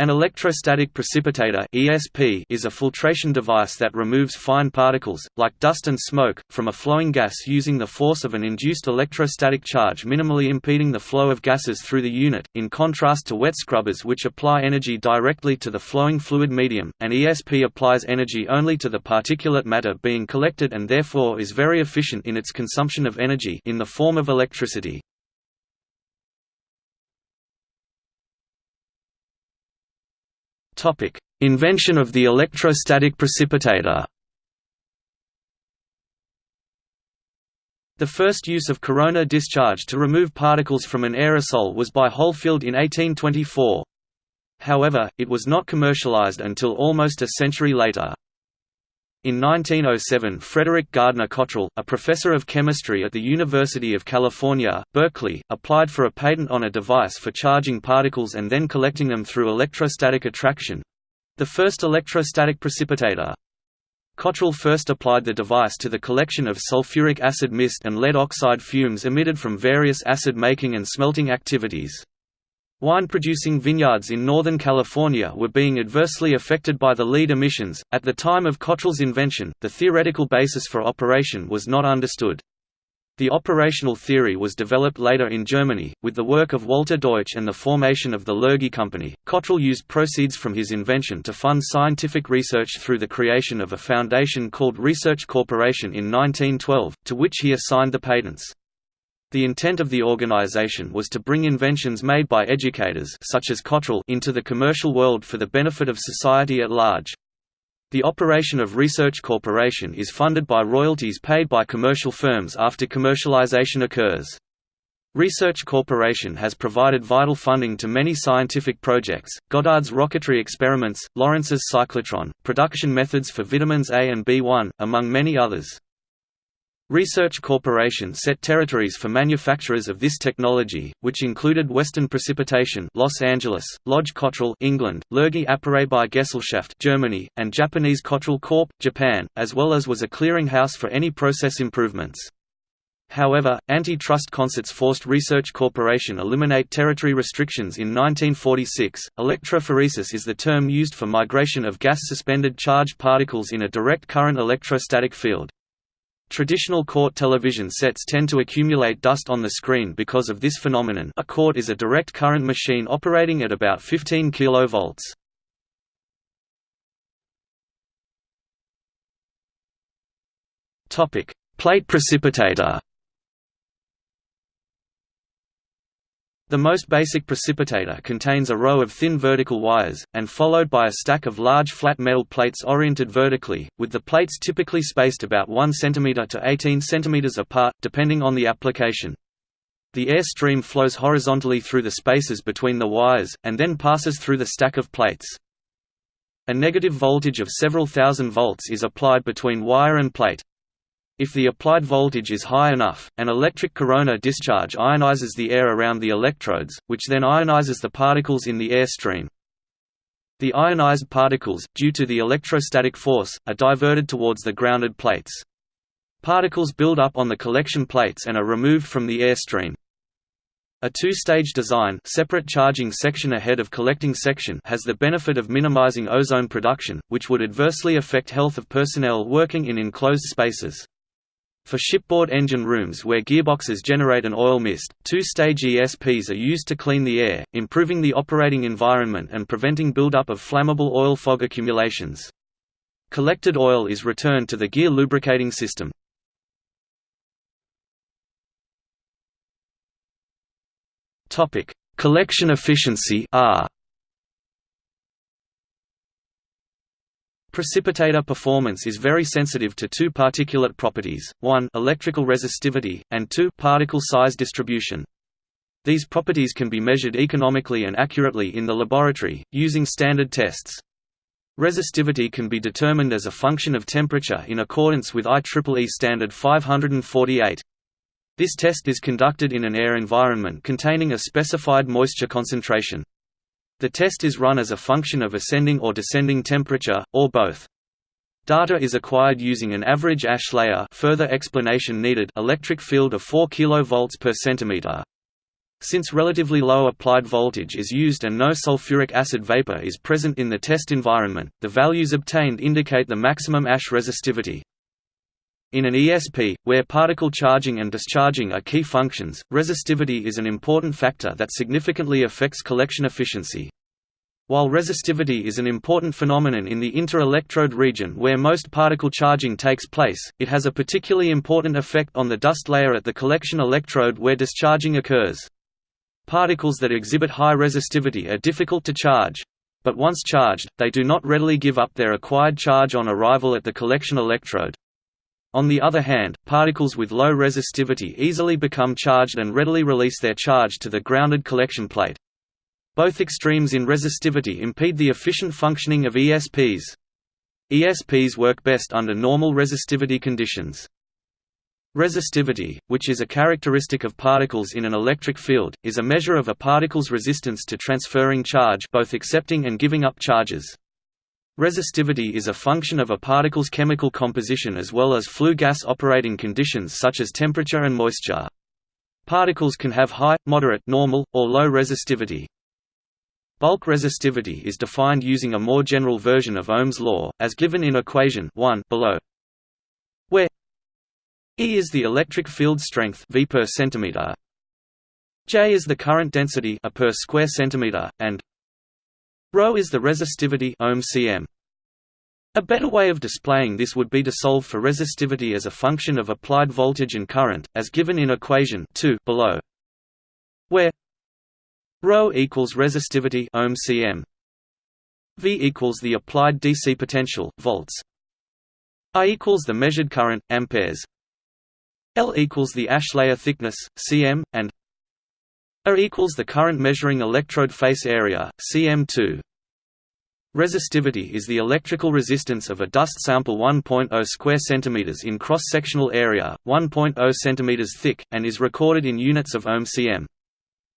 An electrostatic precipitator (ESP) is a filtration device that removes fine particles, like dust and smoke, from a flowing gas using the force of an induced electrostatic charge minimally impeding the flow of gases through the unit, in contrast to wet scrubbers which apply energy directly to the flowing fluid medium. An ESP applies energy only to the particulate matter being collected and therefore is very efficient in its consumption of energy in the form of electricity. Topic: Invention of the electrostatic precipitator. The first use of corona discharge to remove particles from an aerosol was by Hohlfeld in 1824. However, it was not commercialized until almost a century later. In 1907 Frederick Gardner Cottrell, a professor of chemistry at the University of California, Berkeley, applied for a patent on a device for charging particles and then collecting them through electrostatic attraction—the first electrostatic precipitator. Cottrell first applied the device to the collection of sulfuric acid mist and lead oxide fumes emitted from various acid-making and smelting activities. Wine-producing vineyards in Northern California were being adversely affected by the lead emissions. At the time of Cottrell's invention, the theoretical basis for operation was not understood. The operational theory was developed later in Germany, with the work of Walter Deutsch and the formation of the Lurgi Company. Cottrell used proceeds from his invention to fund scientific research through the creation of a foundation called Research Corporation in 1912, to which he assigned the patents. The intent of the organization was to bring inventions made by educators such as Cottrell into the commercial world for the benefit of society at large. The operation of Research Corporation is funded by royalties paid by commercial firms after commercialization occurs. Research Corporation has provided vital funding to many scientific projects, Goddard's rocketry experiments, Lawrence's cyclotron, production methods for vitamins A and B1, among many others. Research Corporation set territories for manufacturers of this technology, which included Western Precipitation Los Angeles, Lodge Cottrell England, Lurgi Apparatbau Gesellschaft Germany, and Japanese Cottrell Corp. Japan, as well as was a clearinghouse for any process improvements. However, antitrust concerts forced Research Corporation eliminate territory restrictions in 1946. Electrophoresis is the term used for migration of gas suspended charged particles in a direct current electrostatic field. Traditional CRT television sets tend to accumulate dust on the screen because of this phenomenon. A CRT is a direct current machine operating at about 15 kV. Plate precipitator The most basic precipitator contains a row of thin vertical wires, and followed by a stack of large flat metal plates oriented vertically, with the plates typically spaced about 1 cm to 18 cm apart, depending on the application. The air stream flows horizontally through the spaces between the wires, and then passes through the stack of plates. A negative voltage of several thousand volts is applied between wire and plate. If the applied voltage is high enough, an electric corona discharge ionizes the air around the electrodes, which then ionizes the particles in the air stream. The ionized particles, due to the electrostatic force, are diverted towards the grounded plates. Particles build up on the collection plates and are removed from the airstream. A two-stage design separate charging section ahead of collecting section has the benefit of minimizing ozone production, which would adversely affect health of personnel working in enclosed spaces. For shipboard engine rooms where gearboxes generate an oil mist, two-stage ESPs are used to clean the air, improving the operating environment and preventing buildup of flammable oil fog accumulations. Collected oil is returned to the gear lubricating system. Collection efficiency R Precipitator performance is very sensitive to two particulate properties, 1 electrical resistivity, and 2 particle size distribution. These properties can be measured economically and accurately in the laboratory, using standard tests. Resistivity can be determined as a function of temperature in accordance with IEEE standard 548. This test is conducted in an air environment containing a specified moisture concentration. The test is run as a function of ascending or descending temperature, or both. Data is acquired using an average ash layer further explanation needed electric field of 4 kV per centimeter. Since relatively low applied voltage is used and no sulfuric acid vapor is present in the test environment, the values obtained indicate the maximum ash resistivity. In an ESP, where particle charging and discharging are key functions, resistivity is an important factor that significantly affects collection efficiency. While resistivity is an important phenomenon in the inter-electrode region where most particle charging takes place, it has a particularly important effect on the dust layer at the collection electrode where discharging occurs. Particles that exhibit high resistivity are difficult to charge. But once charged, they do not readily give up their acquired charge on arrival at the collection electrode. On the other hand, particles with low resistivity easily become charged and readily release their charge to the grounded collection plate. Both extremes in resistivity impede the efficient functioning of ESPs. ESPs work best under normal resistivity conditions. Resistivity, which is a characteristic of particles in an electric field, is a measure of a particle's resistance to transferring charge both accepting and giving up charges. Resistivity is a function of a particle's chemical composition as well as flue gas operating conditions such as temperature and moisture. Particles can have high, moderate, normal, or low resistivity. Bulk resistivity is defined using a more general version of Ohm's law, as given in equation 1 below. Where E is the electric field strength V per centimeter. J is the current density A per square centimeter, and ρ is the resistivity ohm cm. A better way of displaying this would be to solve for resistivity as a function of applied voltage and current, as given in equation 2 below, where ρ equals resistivity ohm cm, V equals the applied DC potential volts, I equals the measured current amperes. L equals the ash layer thickness, cm, and A equals the current measuring electrode face area, cm2. Resistivity is the electrical resistance of a dust sample 1.0 square centimeters in cross-sectional area, 1.0 centimeters thick, and is recorded in units of ohm cm.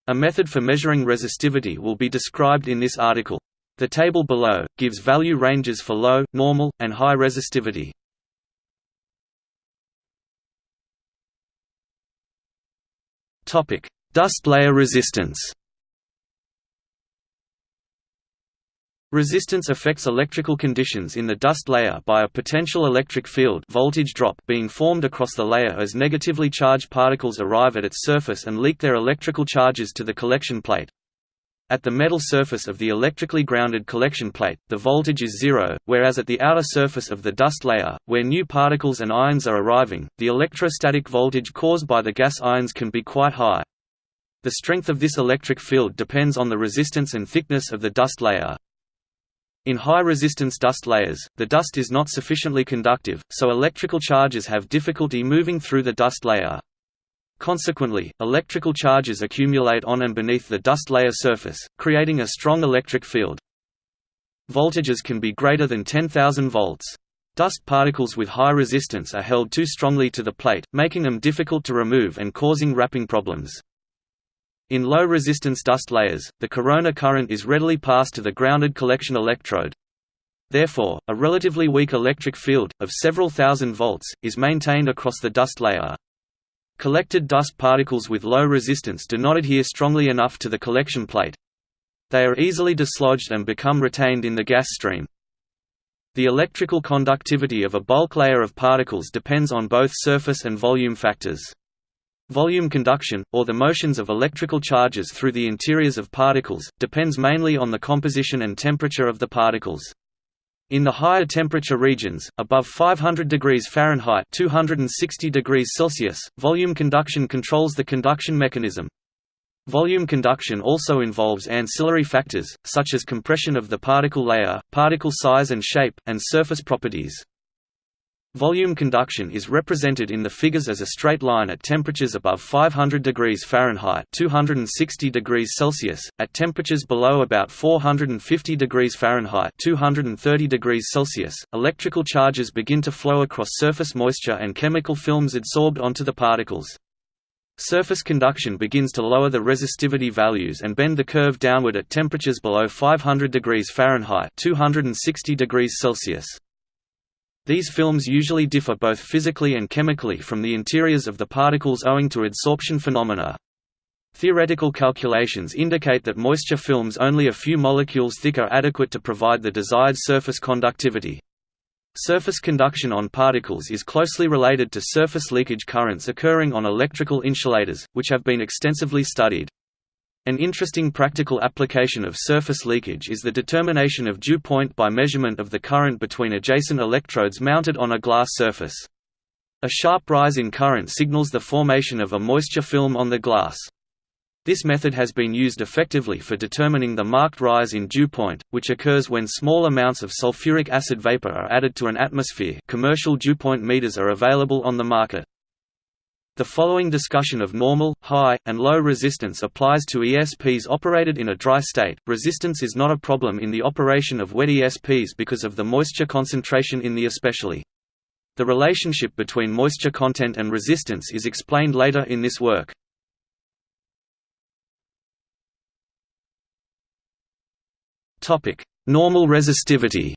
A method for measuring resistivity will be described in this article. The table below, gives value ranges for low, normal, and high resistivity. Dust layer resistance. Resistance affects electrical conditions in the dust layer by a potential electric field voltage drop being formed across the layer as negatively charged particles arrive at its surface and leak their electrical charges to the collection plate. At the metal surface of the electrically grounded collection plate, the voltage is zero, whereas at the outer surface of the dust layer, where new particles and ions are arriving, the electrostatic voltage caused by the gas ions can be quite high. The strength of this electric field depends on the resistance and thickness of the dust layer. In high-resistance dust layers, the dust is not sufficiently conductive, so electrical charges have difficulty moving through the dust layer. Consequently, electrical charges accumulate on and beneath the dust layer surface, creating a strong electric field. Voltages can be greater than 10,000 volts. Dust particles with high resistance are held too strongly to the plate, making them difficult to remove and causing rapping problems. In low-resistance dust layers, the corona current is readily passed to the grounded collection electrode. Therefore, a relatively weak electric field, of several thousand volts, is maintained across the dust layer. Collected dust particles with low resistance do not adhere strongly enough to the collection plate. They are easily dislodged and become retained in the gas stream. The electrical conductivity of a bulk layer of particles depends on both surface and volume factors. Volume conduction, or the motions of electrical charges through the interiors of particles, depends mainly on the composition and temperature of the particles. In the higher temperature regions, above 500 degrees Fahrenheit 260 degrees Celsius, volume conduction controls the conduction mechanism. Volume conduction also involves ancillary factors, such as compression of the particle layer, particle size and shape, and surface properties. Volume conduction is represented in the figures as a straight line at temperatures above 500 degrees Fahrenheit 260 degrees Celsius, at temperatures below about 450 degrees Fahrenheit 230 degrees Celsius, electrical charges begin to flow across surface moisture and chemical films adsorbed onto the particles. Surface conduction begins to lower the resistivity values and bend the curve downward at temperatures below 500 degrees Fahrenheit 260 degrees Celsius. These films usually differ both physically and chemically from the interiors of the particles owing to adsorption phenomena. Theoretical calculations indicate that moisture films only a few molecules thick are adequate to provide the desired surface conductivity. Surface conduction on particles is closely related to surface leakage currents occurring on electrical insulators, which have been extensively studied. An interesting practical application of surface leakage is the determination of dew point by measurement of the current between adjacent electrodes mounted on a glass surface. A sharp rise in current signals the formation of a moisture film on the glass. This method has been used effectively for determining the marked rise in dew point, which occurs when small amounts of sulfuric acid vapor are added to an atmosphere commercial dew point meters are available on the market. The following discussion of normal, high, and low resistance applies to ESPs operated in a dry state. Resistance is not a problem in the operation of wet ESPs because of the moisture concentration in the ESP. The relationship between moisture content and resistance is explained later in this work. Topic: Normal resistivity.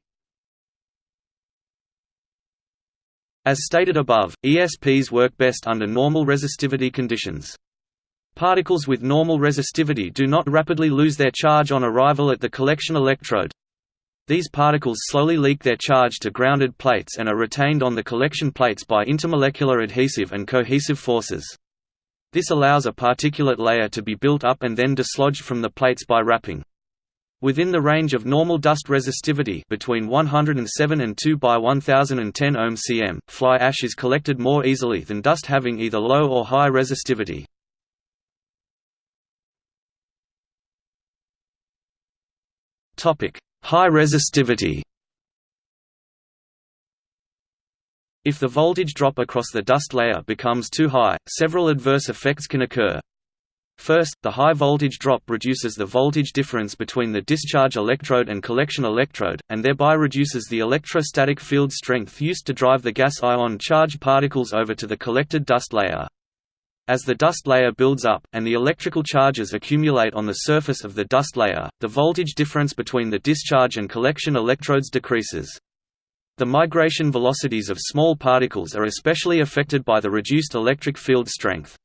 As stated above, ESPs work best under normal resistivity conditions. Particles with normal resistivity do not rapidly lose their charge on arrival at the collection electrode. These particles slowly leak their charge to grounded plates and are retained on the collection plates by intermolecular adhesive and cohesive forces. This allows a particulate layer to be built up and then dislodged from the plates by rapping. Within the range of normal dust resistivity between 107 and 2 by 1010 ohm cm, fly ash is collected more easily than dust having either low or high resistivity. High resistivity If the voltage drop across the dust layer becomes too high, several adverse effects can occur. First, the high voltage drop reduces the voltage difference between the discharge electrode and collection electrode, and thereby reduces the electrostatic field strength used to drive the gas ion charged particles over to the collected dust layer. As the dust layer builds up, and the electrical charges accumulate on the surface of the dust layer, the voltage difference between the discharge and collection electrodes decreases. The migration velocities of small particles are especially affected by the reduced electric field strength.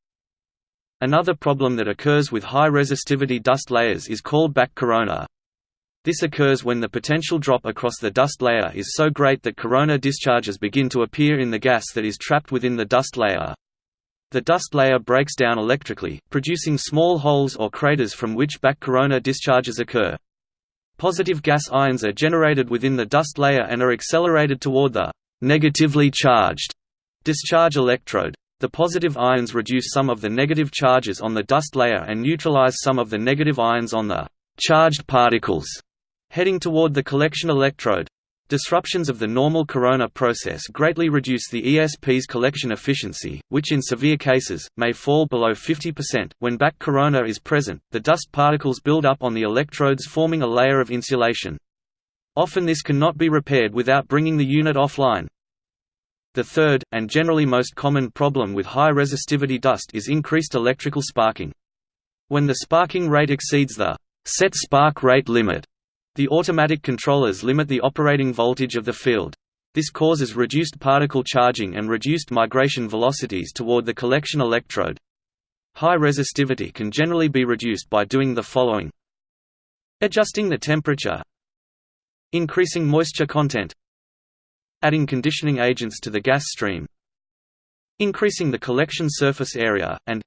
Another problem that occurs with high resistivity dust layers is called back corona. This occurs when the potential drop across the dust layer is so great that corona discharges begin to appear in the gas that is trapped within the dust layer. The dust layer breaks down electrically, producing small holes or craters from which back corona discharges occur. Positive gas ions are generated within the dust layer and are accelerated toward the negatively charged discharge electrode. The positive ions reduce some of the negative charges on the dust layer and neutralize some of the negative ions on the charged particles heading toward the collection electrode. Disruptions of the normal corona process greatly reduce the ESP's collection efficiency, which in severe cases, may fall below 50%. When back corona is present, the dust particles build up on the electrodes forming a layer of insulation. Often this cannot be repaired without bringing the unit offline. The third, and generally most common problem with high resistivity dust is increased electrical sparking. When the sparking rate exceeds the set spark rate limit, the automatic controllers limit the operating voltage of the field. This causes reduced particle charging and reduced migration velocities toward the collection electrode. High resistivity can generally be reduced by doing the following Adjusting the temperature Increasing moisture content adding conditioning agents to the gas stream increasing the collection surface area, and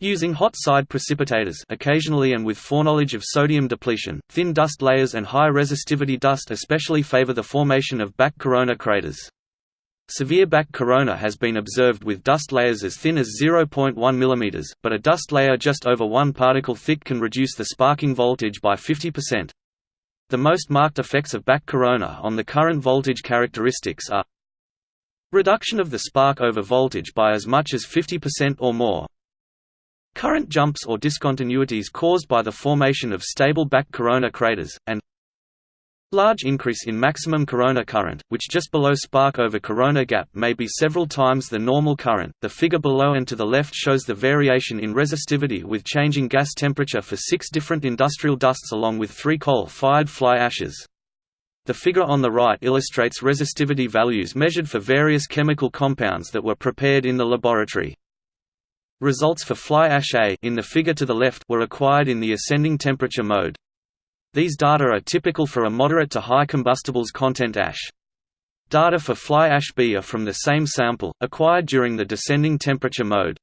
using hot side precipitators occasionally and with foreknowledge of sodium depletion, thin dust layers and high resistivity dust especially favor the formation of back corona craters. Severe back corona has been observed with dust layers as thin as 0.1 mm, but a dust layer just over 1 particle thick can reduce the sparking voltage by 50%. The most marked effects of back corona on the current voltage characteristics are reduction of the spark over voltage by as much as 50% or more, current jumps or discontinuities caused by the formation of stable back corona craters, and Large increase in maximum corona current, which just below spark over corona gap may be several times the normal current. The figure below and to the left shows the variation in resistivity with changing gas temperature for six different industrial dusts along with three coal-fired fly ashes. The figure on the right illustrates resistivity values measured for various chemical compounds that were prepared in the laboratory. Results for fly ash A in the figure to the left were acquired in the ascending temperature mode. These data are typical for a moderate to high combustibles content ash. Data for fly ash B are from the same sample, acquired during the descending temperature mode.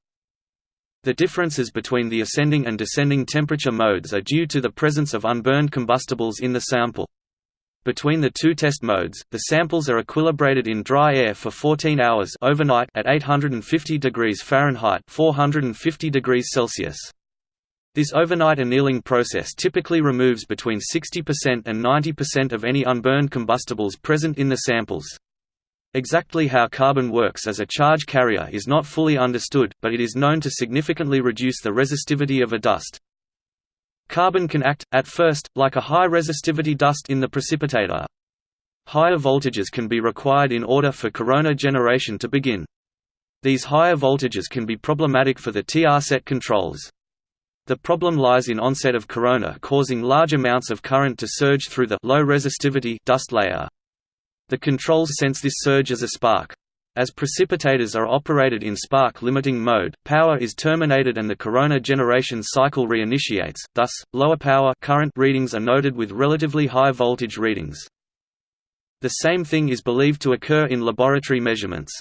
The differences between the ascending and descending temperature modes are due to the presence of unburned combustibles in the sample. Between the two test modes, the samples are equilibrated in dry air for 14 hours overnight at 850 degrees Fahrenheit 450 degrees Celsius. This overnight annealing process typically removes between 60% and 90% of any unburned combustibles present in the samples. Exactly how carbon works as a charge carrier is not fully understood, but it is known to significantly reduce the resistivity of a dust. Carbon can act, at first, like a high-resistivity dust in the precipitator. Higher voltages can be required in order for corona generation to begin. These higher voltages can be problematic for the TR set controls. The problem lies in onset of corona causing large amounts of current to surge through the low resistivity dust layer. The controls sense this surge as a spark. As precipitators are operated in spark-limiting mode, power is terminated and the corona generation cycle reinitiates, thus, lower power current readings are noted with relatively high voltage readings. The same thing is believed to occur in laboratory measurements.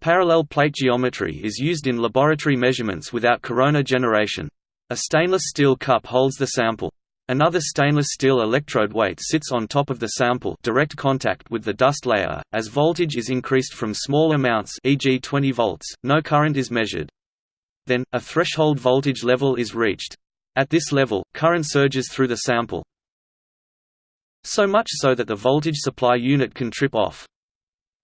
Parallel plate geometry is used in laboratory measurements without corona generation. A stainless steel cup holds the sample. Another stainless steel electrode weight sits on top of the sample direct contact with the dust layer. As voltage is increased from small amounts e.g. 20 volts, no current is measured. Then, a threshold voltage level is reached. At this level, current surges through the sample. So much so that the voltage supply unit can trip off.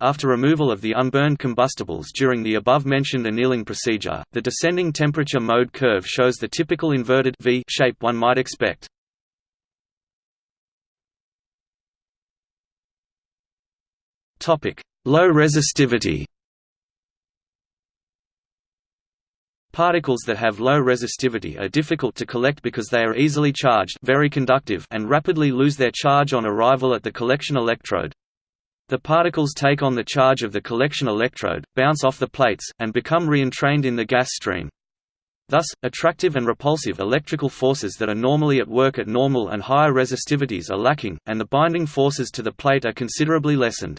After removal of the unburned combustibles during the above-mentioned annealing procedure, the descending temperature mode curve shows the typical inverted V shape one might expect. Low resistivity Particles that have low resistivity are difficult to collect because they are easily charged very conductive and rapidly lose their charge on arrival at the collection electrode. The particles take on the charge of the collection electrode, bounce off the plates, and become re-entrained in the gas stream. Thus, attractive and repulsive electrical forces that are normally at work at normal and higher resistivities are lacking, and the binding forces to the plate are considerably lessened.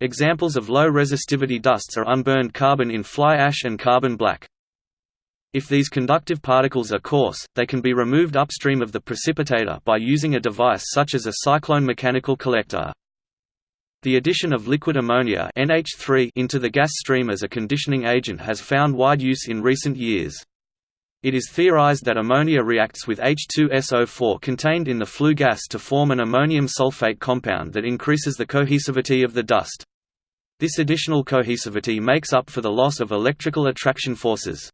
Examples of low resistivity dusts are unburned carbon in fly ash and carbon black. If these conductive particles are coarse, they can be removed upstream of the precipitator by using a device such as a cyclone mechanical collector. The addition of liquid ammonia NH3 into the gas stream as a conditioning agent has found wide use in recent years. It is theorized that ammonia reacts with H2SO4 contained in the flue gas to form an ammonium sulfate compound that increases the cohesivity of the dust. This additional cohesivity makes up for the loss of electrical attraction forces.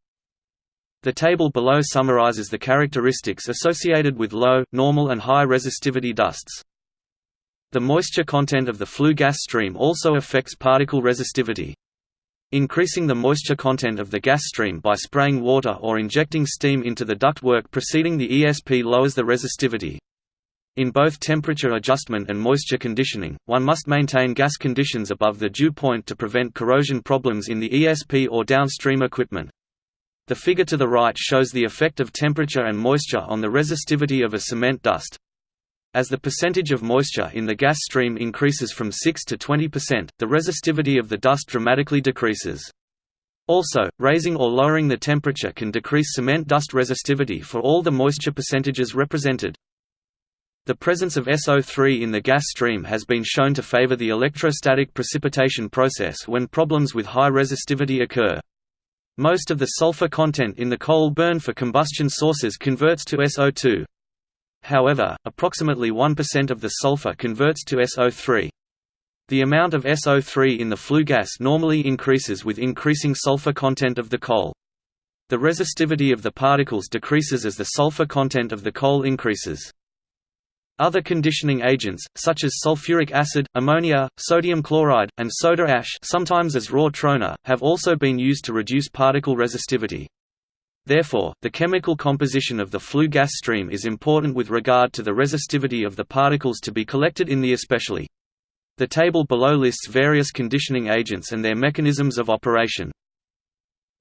The table below summarizes the characteristics associated with low, normal and high resistivity dusts. The moisture content of the flue gas stream also affects particle resistivity. Increasing the moisture content of the gas stream by spraying water or injecting steam into the ductwork preceding the ESP lowers the resistivity. In both temperature adjustment and moisture conditioning, one must maintain gas conditions above the dew point to prevent corrosion problems in the ESP or downstream equipment. The figure to the right shows the effect of temperature and moisture on the resistivity of a cement dust. As the percentage of moisture in the gas stream increases from 6 to 20%, the resistivity of the dust dramatically decreases. Also, raising or lowering the temperature can decrease cement dust resistivity for all the moisture percentages represented. The presence of SO3 in the gas stream has been shown to favor the electrostatic precipitation process when problems with high resistivity occur. Most of the sulfur content in the coal burned for combustion sources converts to SO2. However, approximately 1% of the sulfur converts to SO3. The amount of SO3 in the flue gas normally increases with increasing sulfur content of the coal. The resistivity of the particles decreases as the sulfur content of the coal increases. Other conditioning agents, such as sulfuric acid, ammonia, sodium chloride, and soda ash sometimes as raw trona, have also been used to reduce particle resistivity. Therefore, the chemical composition of the flue gas stream is important with regard to the resistivity of the particles to be collected in the ESP. The table below lists various conditioning agents and their mechanisms of operation.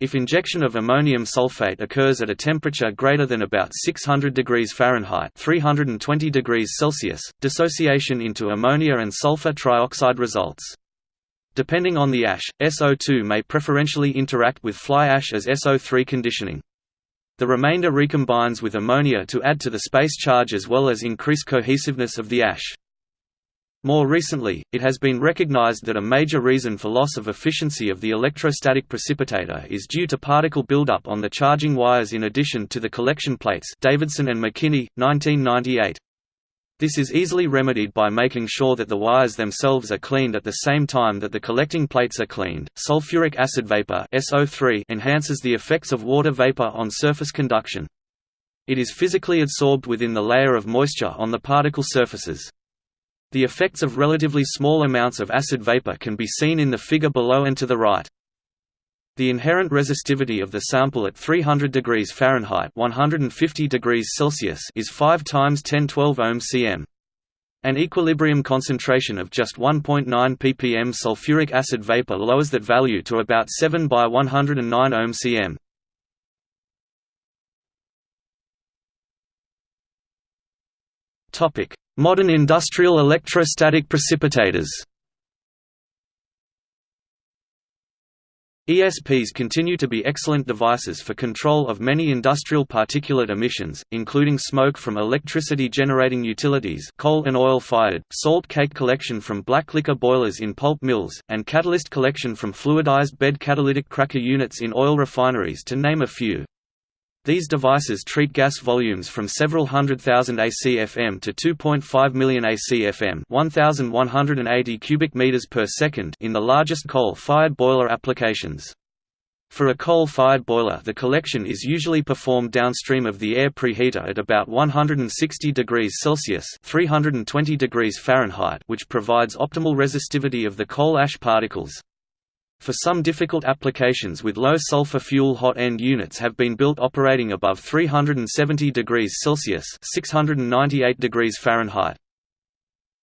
If injection of ammonium sulfate occurs at a temperature greater than about 600 degrees Fahrenheit 320 degrees Celsius, dissociation into ammonia and sulfur trioxide results. Depending on the ash, SO2 may preferentially interact with fly ash as SO3 conditioning. The remainder recombines with ammonia to add to the space charge as well as increase cohesiveness of the ash. More recently, it has been recognized that a major reason for loss of efficiency of the electrostatic precipitator is due to particle buildup on the charging wires in addition to the collection plates Davidson and McKinney, 1998. This is easily remedied by making sure that the wires themselves are cleaned at the same time that the collecting plates are cleaned. Sulfuric acid vapor (SO3) enhances the effects of water vapor on surface conduction. It is physically adsorbed within the layer of moisture on the particle surfaces. The effects of relatively small amounts of acid vapor can be seen in the figure below and to the right. The inherent resistivity of the sample at 300 degrees Fahrenheit 150 degrees Celsius is 5 times 1012 ohm cm. An equilibrium concentration of just 1.9 ppm sulfuric acid vapor lowers that value to about 7 by 109 ohm cm. Modern industrial electrostatic precipitators ESPs continue to be excellent devices for control of many industrial particulate emissions, including smoke from electricity-generating utilities coal and oil-fired, salt cake collection from black liquor boilers in pulp mills, and catalyst collection from fluidized bed catalytic cracker units in oil refineries to name a few. These devices treat gas volumes from several hundred thousand ACFM to 2.5 million ACFM 1,180 cubic meters per second in the largest coal-fired boiler applications. For a coal-fired boiler the collection is usually performed downstream of the air preheater at about 160 degrees Celsius 320 degrees Fahrenheit which provides optimal resistivity of the coal ash particles. For some difficult applications with low sulfur fuel hot end units have been built operating above 370 degrees Celsius 698 degrees Fahrenheit.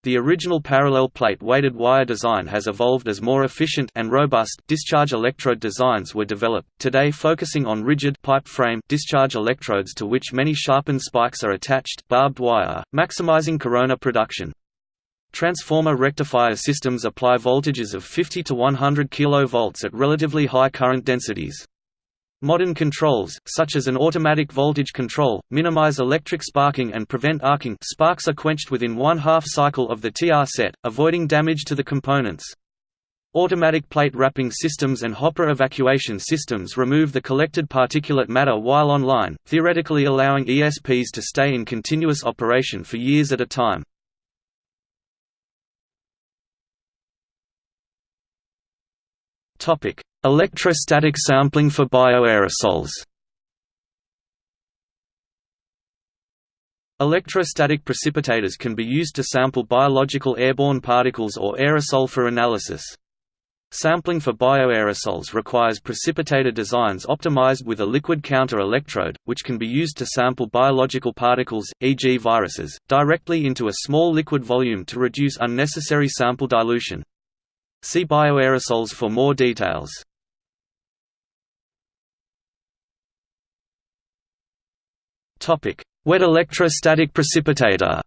The original parallel plate weighted wire design has evolved as more efficient and robust discharge electrode designs were developed, today focusing on rigid pipe frame discharge electrodes to which many sharpened spikes are attached barbed wire, maximizing corona production. Transformer rectifier systems apply voltages of 50 to 100 kV at relatively high current densities. Modern controls, such as an automatic voltage control, minimize electric sparking and prevent arcing sparks are quenched within one half cycle of the TR set, avoiding damage to the components. Automatic plate rapping systems and hopper evacuation systems remove the collected particulate matter while online, theoretically allowing ESPs to stay in continuous operation for years at a time. Topic: Electrostatic sampling for bioaerosols. Electrostatic precipitators can be used to sample biological airborne particles or aerosol for analysis. Sampling for bioaerosols requires precipitator designs optimized with a liquid counter electrode, which can be used to sample biological particles, e.g. viruses, directly into a small liquid volume to reduce unnecessary sample dilution. See bioaerosols for more details. Wet electrostatic precipitator.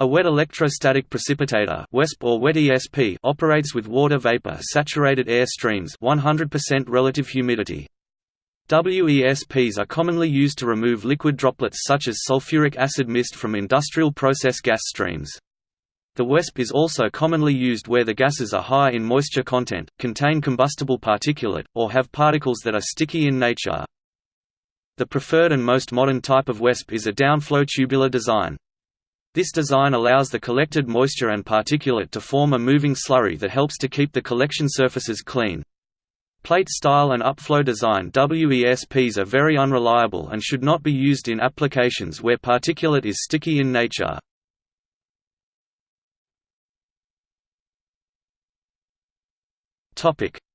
A wet electrostatic precipitator WESP or wet ESP operates with water vapor saturated air streams 100% relative humidity. WESPs are commonly used to remove liquid droplets such as sulfuric acid mist from industrial process gas streams. The WESP is also commonly used where the gases are high in moisture content, contain combustible particulate, or have particles that are sticky in nature. The preferred and most modern type of WESP is a downflow tubular design. This design allows the collected moisture and particulate to form a moving slurry that helps to keep the collection surfaces clean. Plate style and upflow design WESPs are very unreliable and should not be used in applications where particulate is sticky in nature.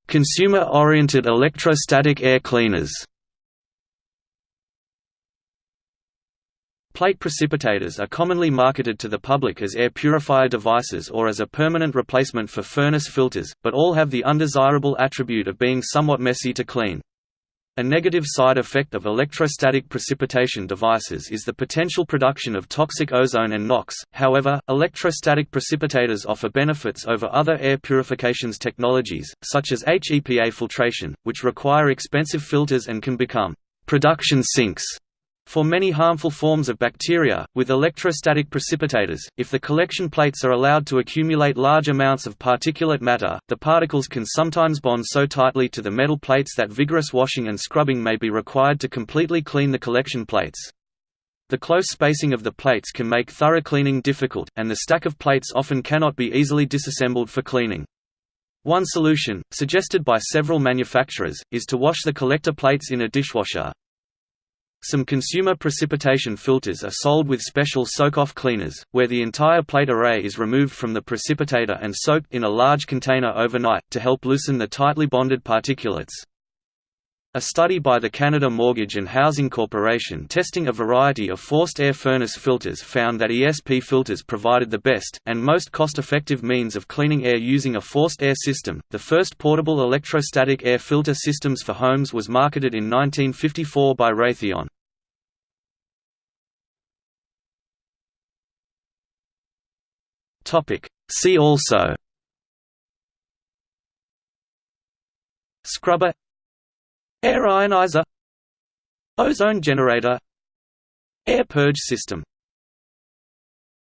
Consumer-oriented electrostatic air cleaners. Plate precipitators are commonly marketed to the public as air purifier devices or as a permanent replacement for furnace filters, but all have the undesirable attribute of being somewhat messy to clean. A negative side effect of electrostatic precipitation devices is the potential production of toxic ozone and NOx. However, electrostatic precipitators offer benefits over other air purifications technologies, such as HEPA filtration, which require expensive filters and can become production sinks for many harmful forms of bacteria, with electrostatic precipitators, if the collection plates are allowed to accumulate large amounts of particulate matter, the particles can sometimes bond so tightly to the metal plates that vigorous washing and scrubbing may be required to completely clean the collection plates. The close spacing of the plates can make thorough cleaning difficult, and the stack of plates often cannot be easily disassembled for cleaning. One solution, suggested by several manufacturers, is to wash the collector plates in a dishwasher. Some consumer precipitation filters are sold with special soak-off cleaners, where the entire plate array is removed from the precipitator and soaked in a large container overnight, to help loosen the tightly bonded particulates. A study by the Canada Mortgage and Housing Corporation testing a variety of forced air furnace filters found that ESP filters provided the best, and most cost-effective means of cleaning air using a forced air system. The first portable electrostatic air filter systems for homes was marketed in 1954 by Raytheon. Topic: See also Scrubber Air ionizer Ozone generator Air purge system